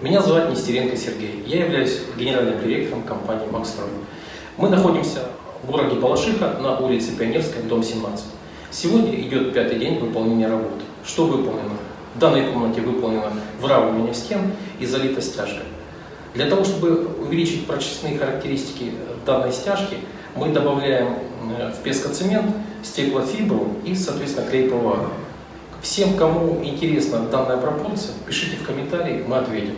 Меня зовут Нестеренко Сергей. Я являюсь генеральным директором компании «Макстрой». Мы находимся в городе Балашиха на улице Пионерская, дом 17. Сегодня идет пятый день выполнения работы. Что выполнено? В данной комнате выполнено выравнивание стен и залита стяжка. Для того, чтобы увеличить прочностные характеристики данной стяжки, мы добавляем э, в пескоцемент стеклофибру и, соответственно, клей ПВА. Всем, кому интересна данная пропорция, пишите в комментарии, мы ответим.